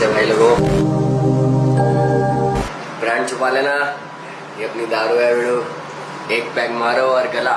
है भाई लोगों। ब्रांड छुपा लेना। ये अपनी दारू है एक पैक मारो और गला।